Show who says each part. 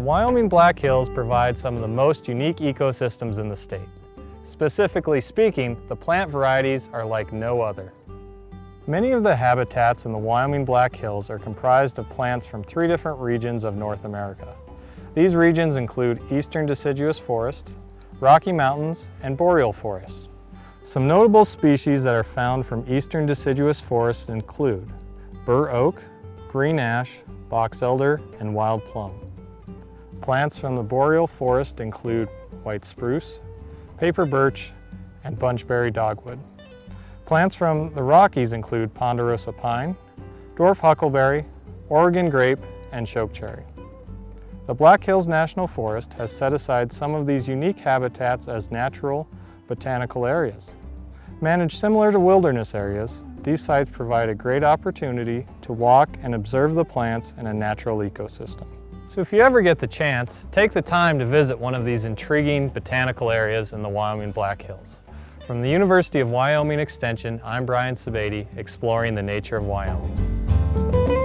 Speaker 1: Wyoming Black Hills provide some of the most unique ecosystems in the state. Specifically speaking, the plant varieties are like no other. Many of the habitats in the Wyoming Black Hills are comprised of plants from three different regions of North America. These regions include eastern deciduous forest, Rocky Mountains, and boreal forest. Some notable species that are found from eastern deciduous forests include bur oak, green ash, box elder, and wild plum. Plants from the boreal forest include white spruce, paper birch, and bunchberry dogwood. Plants from the Rockies include ponderosa pine, dwarf huckleberry, Oregon grape, and chokecherry. The Black Hills National Forest has set aside some of these unique habitats as natural botanical areas. Managed similar to wilderness areas, these sites provide a great opportunity to walk and observe the plants in a natural ecosystem. So if you ever get the chance, take the time to visit one of these intriguing botanical areas in the Wyoming Black Hills. From the University of Wyoming Extension, I'm Brian Sebade, exploring the nature of Wyoming.